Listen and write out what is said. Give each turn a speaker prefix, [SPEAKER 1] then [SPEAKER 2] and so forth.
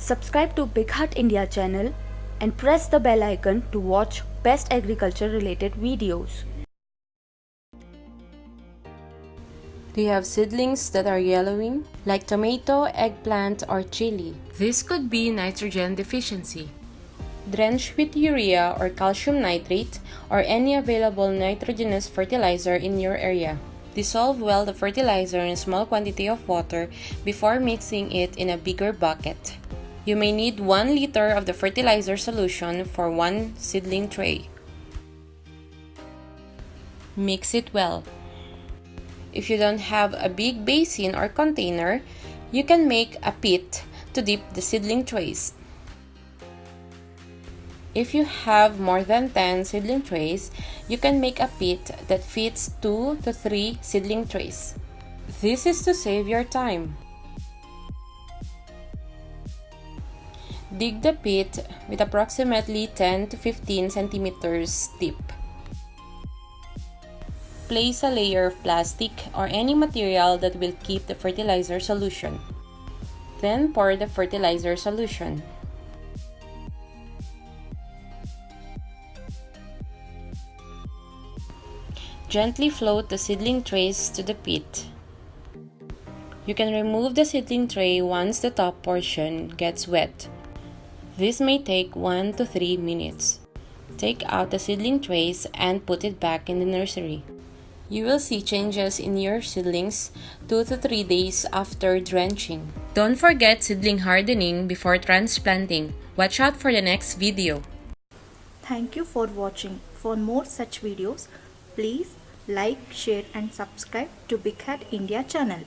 [SPEAKER 1] Subscribe to BigHaat India channel and press the bell icon to watch best agriculture related videos.
[SPEAKER 2] Do you have seedlings that are yellowing, like tomato, eggplant, or chili? This could be nitrogen deficiency. Drench with urea or calcium nitrate or any available nitrogenous fertilizer in your area. Dissolve well the fertilizer in a small quantity of water before mixing it in a bigger bucket. You may need 1 liter of the fertilizer solution for 1 seedling tray. Mix it well. If you don't have a big basin or container, you can make a pit to dip the seedling trays. If you have more than 10 seedling trays, you can make a pit that fits 2 to 3 seedling trays. This is to save your time. Dig the pit with approximately 10 to 15 centimeters deep. Place a layer of plastic or any material that will keep the fertilizer solution. Then pour the fertilizer solution. Gently float the seedling trays to the pit. You can remove the seedling tray once the top portion gets wet. This may take 1 to 3 minutes. Take out the seedling trays and put it back in the nursery. You will see changes in your seedlings 2 to 3 days after drenching. Don't forget seedling hardening before transplanting. Watch out for the next video.
[SPEAKER 1] Thank you for watching. For more such videos, please like, share and subscribe to BigHaat India channel.